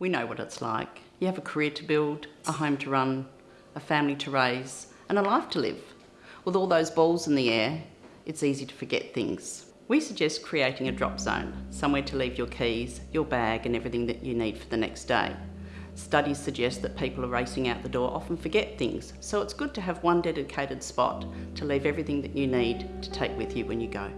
We know what it's like. You have a career to build, a home to run, a family to raise, and a life to live. With all those balls in the air, it's easy to forget things. We suggest creating a drop zone, somewhere to leave your keys, your bag and everything that you need for the next day. Studies suggest that people are racing out the door often forget things, so it's good to have one dedicated spot to leave everything that you need to take with you when you go.